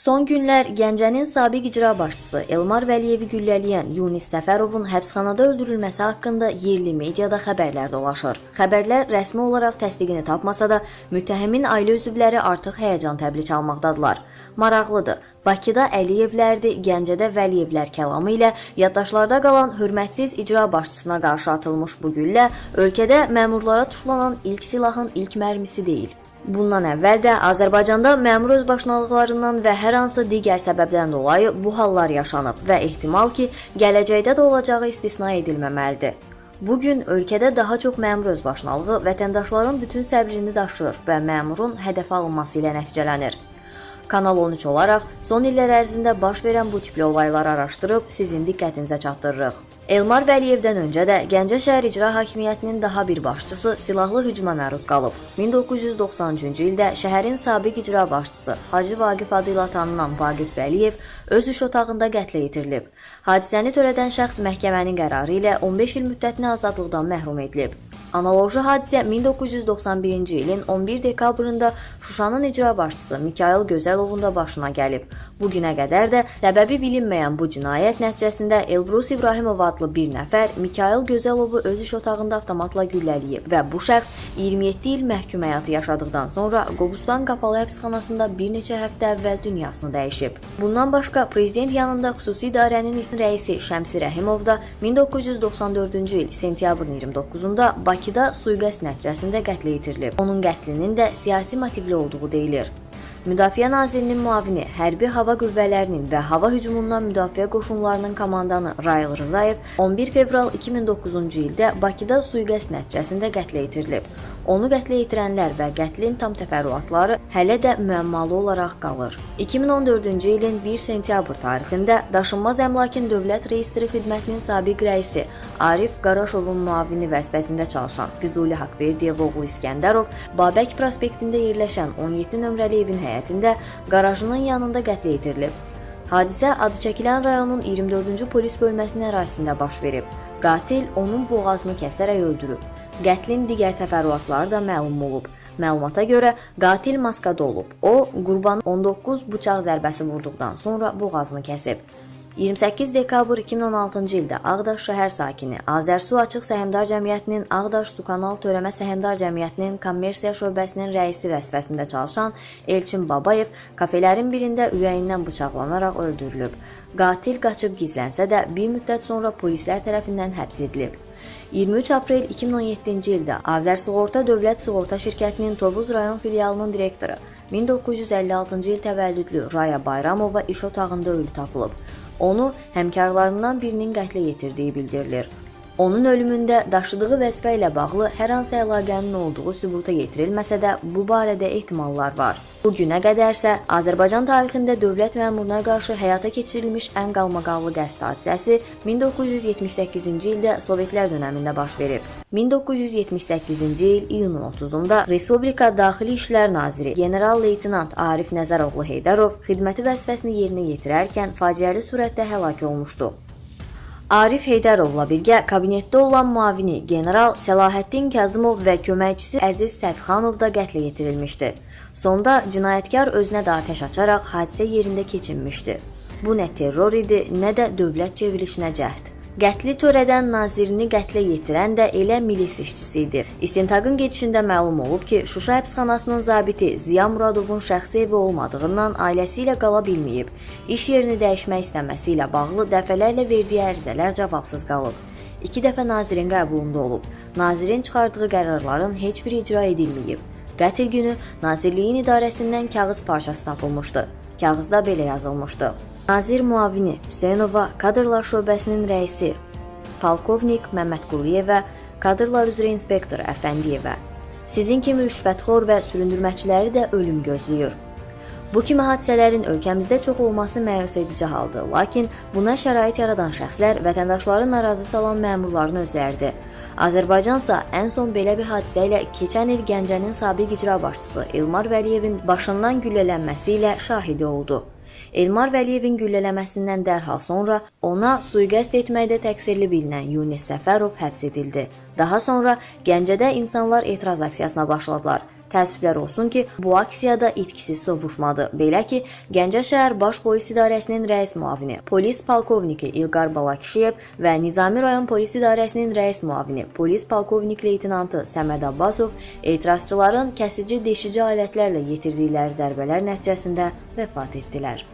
Son günlər Gəncənin sabiq icra başçısı Elmar Vəliyevi güllələyən Yunis Səfərovun həbsxanada öldürülməsi haqqında yerli mediada xəbərlər dolaşır. Xəbərlər rəsmi olaraq təsdiqini tapmasa da, müttəhimin ailə üzvləri artıq həyəcan təbili çalmaqdadılar. Maraqlıdır. Bakıda Əliyevlərdi, Gəncədə Vəliyevlər kəlamı ilə yaddaşlarda qalan hörmətsiz icra başçısına qarşı atılmış bu güllə ölkədə məmurlara tuşlanan ilk silahın ilk mərmisi deyil. Bundan əvvəl də Azərbaycanda məmur özbaşınalıqlarından və hər hansı digər səbəbdən dolayı bu hallar yaşanıb və ehtimal ki, gələcəkdə də olacağı istisna edilməməlidir. Bu gün ölkədə daha çox məmur özbaşınalığı vətəndaşların bütün səbrini daşıyır və məmurun hədəfə alınması ilə nəticələnir. Kanal 13 olaraq son illər ərzində baş verən bu tipli olayları araşdırıb sizin diqqətinizə çatdırırıq. Elmar Vəliyevdən öncə də Gəncə şəhər icra hakimiyyətinin daha bir başçısı silahlı hücuma məruz qalıb. 1993-cü ildə şəhərin sabiq icra başçısı Hacı Vaqif adı ilə tanınan Vaqif Vəliyev öz iş otağında qətlə yetirilib. Hadisəni törədən şəxs məhkəmənin qərarı ilə 15 il müddətinə azadlıqdan məhrum edilib. Analoji hadisə 1991-ci ilin 11 dekabrında Şuşanın icra başçısı Mikayıl Gözəlovun da başına gəlib. Bu günə qədər də səbəbi bilinməyən bu cinayət nəticəsində Elbrus İbrahimov adlı bir nəfər Mikayıl Gözəlovu öz iş otağında avtomatla güllələyib və bu şəxs 27 il məhkum həyatı yaşadıqdan sonra Qobustan qapalı həbsxanasında bir neçə həftə əvvəl dünyasını dəyişib. Bundan başqa prezident yanında xüsusi idarənin rəisi Şəmsi Rəhimov da 1994-cü il sentyabrın 29-da Bakı Bakıda sui-qəsd nəticəsində qətlə yetirilib. Onun qətlinin də siyasi motivli olduğu deyilir. Müdafiə Nazirinin müavini, Hərbi Hava Qüvvələrinin və Hava Hücumundan Müdafiə Qoşunlarının komandanı Rayıl Rzayev 11 fevral 2009-cu ildə Bakıda sui-qəsd nəticəsində qətlə yetirilib. Onu qətlə yetirənlər və qətlin tam təfərrüatları hələ də müəmmalı olaraq qalır. 2014-cü ilin 1 sentyabr tarixində Daşınmaz Əmlakın Dövlət Reyestri Xidmətinin sabiq rəisi Arif Qaraşovun müavini vəzifəsində çalışan Füzuli Haqverdiyev oğlu İskəndərov Babək prospektində yerləşən 17 nömrəli evin həyətində qarajının yanında qətlə yetirilib. Hadisə adı çəkilən rayonun 24-cü polis bölməsinin ərazisində baş verib. Qatil onun boğazını kəsərək öldürüb. Qətlin digər təfərrüatları da məlum olub. Məlumata görə qatil maskada olub. O, qurbanı 19 bıçaq zərbəsi vurduqdan sonra boğazını kəsib. 28 dekabr 2016-cı ildə Ağdaş şəhər sakini Azərsu Açıq Səhmdar Cəmiyyətinin Ağdaş Su Kanal Törəmə Səhmdar Cəmiyyətinin kommersiya şöbəsinin rəisi vəzifəsində çalışan Elçin Babayev kafelerin birində ürəyindən bıçaqlanaraq öldürülüb. Qatil qaçıb gizlənsə də bir müddət sonra polislər tərəfindən həbs edilib. 23 aprel 2017-ci ildə Azərsığorta Dövlət Sığorta Şirkətinin Tovuz rayon filialının direktoru 1956-cı il təvəllüdlü Raya Bayramova iş otağında ölü tapılıb. Onu həmkarlarından birinin qətlə yetirdiyi bildirilir. Onun ölümündə daşıdığı vəzifə ilə bağlı hər hansı əlaqənin olduğu sübuta yetirilməsə də bu barədə ehtimallar var. Bu günə qədərsə Azərbaycan tarixində dövlət məmuruna qarşı həyata keçirilmiş ən qalmaqallı qəsd hadisəsi 1978-ci ildə Sovetlər dövründə baş verib. 1978-ci il iyunun 30-da Respublika Daxili İşlər Naziri general-leytenant Arif Nəzəroğlu Heydərov xidməti vəzifəsini yerinə yetirərkən faciəli surətdə həlak olmuşdu. Arif Heydərovla birgə kabinetdə olan müavini general Səlahəddin Kazımov və köməkçisi Əziz Səfxanov da qətlə yetirilmişdi. Sonda cinayətkar özünə də atəş açaraq hadisə yerində keçinmişdi. Bu nə terror idi, nə də dövlət çevrilişinə cəhd. Qətli törədən nazirini qətlə yetirən də elə milis işçisi idi. İstintaqın gedişində məlum olub ki, Şuşa həbsxanasının zabiti Ziya Muradovun şəxsi evi olmadığından ailəsi ilə qala bilməyib. İş yerini dəyişmək istəməsi ilə bağlı dəfələrlə verdiyi ərizələr cavabsız qalıb. İki dəfə nazirin qəbulunda olub. Nazirin çıxardığı qərarların heç biri icra edilməyib. Qətl günü Nazirliyin idarəsindən kağız parçası tapılmışdı. Kağızda belə yazılmışdı: Nazir müavini Hüseynova kadrlar şöbəsinin rəisi polkovnik Məmmədquliyevə, kadrlar üzrə inspektor Əfəndiyevə. Sizin kimi rüşvətxor və süründürməçiləri də ölüm gözləyir. Bu kimi hadisələrin ölkəmizdə çox olması məyus edici haldır, lakin buna şərait yaradan şəxslər vətəndaşları narazı salan məmurların özləridir. Azərbaycansa ən son belə bir hadisə ilə keçən il Gəncənin sabiq icra başçısı Elmar Vəliyevin başından güllələnməsi ilə şahidi oldu. Elmar Vəliyevin güllələməsindən dərhal sonra ona sui-qəsd etməkdə təqsirli bilinən Yunis Səfərov həbs edildi. Daha sonra Gəncədə insanlar etiraz aksiyasına başladılar. Təəssüflər olsun ki, bu aksiyada itkisiz sovuşmadı. Belə ki, Gəncə şəhər Baş Polis İdarəsinin rəis müavini, polis polkovniki İlqar Balakişiyev və Nizami rayon Polis İdarəsinin rəis müavini, polis polkovnik leytenantı Səməd Abbasov etirazçıların kəsici deşici alətlərlə yetirdikləri zərbələr nəticəsində vəfat etdilər.